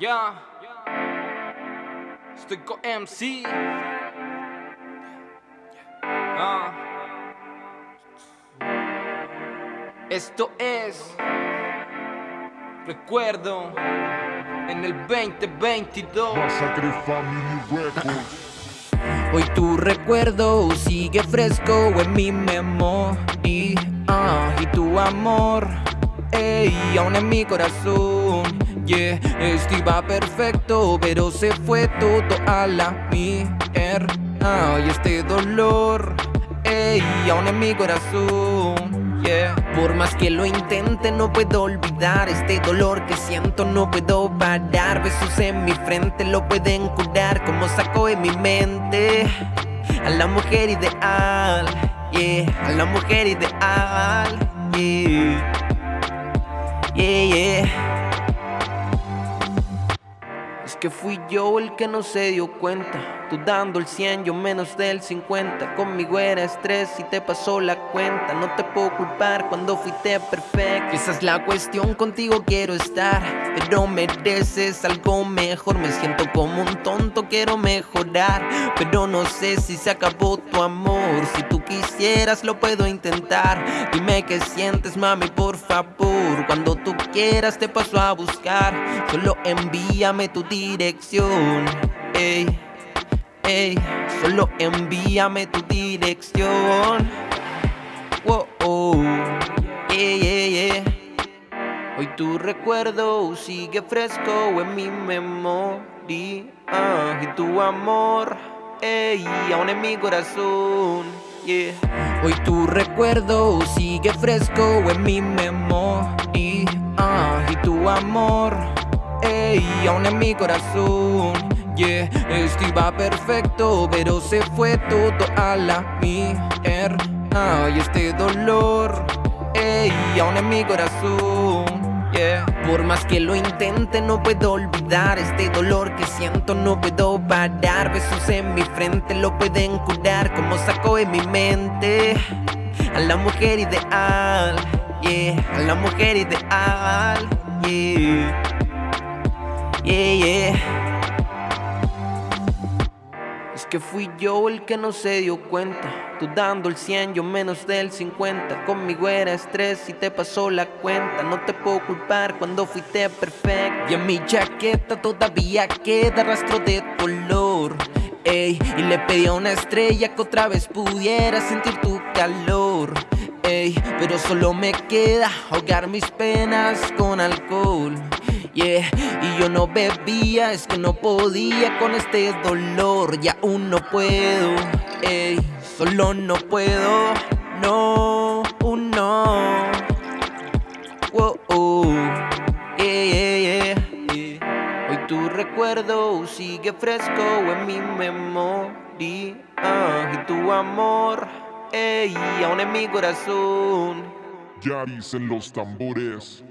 Ya. Estoy con MC. Ah. Esto es. Recuerdo. En el 2022. Massacre Family Records. Hoy tu recuerdo sigue fresco en mi memoria Y tu amor, ey, aún en mi corazón Yeah, iba perfecto, pero se fue todo a la mierda. Y este dolor, ey, aún en mi corazón Yeah. Por más que lo intente no puedo olvidar Este dolor que siento. No puedo parar Besos en mi frente lo pueden curar Como saco en mi mente. A la mujer ideal Yeah, a la mujer ideal yeah, yeah que fui yo el que no se dio cuenta Tú dando el 100, yo menos del 50 Conmigo era estrés y te pasó la cuenta. No te puedo culpar cuando fuiste perfecto. Esa es la cuestión, contigo quiero estar. Pero mereces algo mejor Me siento como un tonto, quiero mejorar. Pero no sé si se acabó tu amor. Si tú quisieras lo puedo intentar. Dime qué sientes mami por favor. Cuando tú quieras te paso a buscar. Solo envíame tu dirección. Ey, ey, solo envíame tu dirección. Wow, oh, yeah, Hoy tu recuerdo sigue fresco en mi memoria. Y tu amor, ey, aún en mi corazón Yeah. Hoy tu recuerdo sigue fresco en mi memoria. Y tu amor Ey, aún en mi corazón Yeah, iba perfecto Pero se fue todo a la mierda. Y este dolor Ey, aún en mi corazón Yeah. Por más que lo intente no puedo olvidar Este dolor que siento. No puedo parar Besos en mi frente lo pueden curar Como saco en mi mente. A la mujer ideal Yeah, a la mujer ideal Yeah. Yeah, yeah. Que fui yo el que no se dio cuenta. Tú dando el 100, yo menos del 50. Conmigo era estrés y te pasó la cuenta. No te puedo culpar cuando fuiste perfecto. Y en mi chaqueta todavía queda rastro de dolor. Ey, y le pedí a una estrella que otra vez pudiera sentir tu calor. Ey, pero solo me queda ahogar mis penas con alcohol. Y yo no bebía, es que no podía con este dolor, y aún no puedo, ey, solo no puedo, no, no. Wow, oh, yeah, Hoy tu recuerdo sigue fresco en mi memoria y tu amor, ey, aún en mi corazón. Ya dicen los tambores.